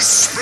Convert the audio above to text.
Holy Spirit.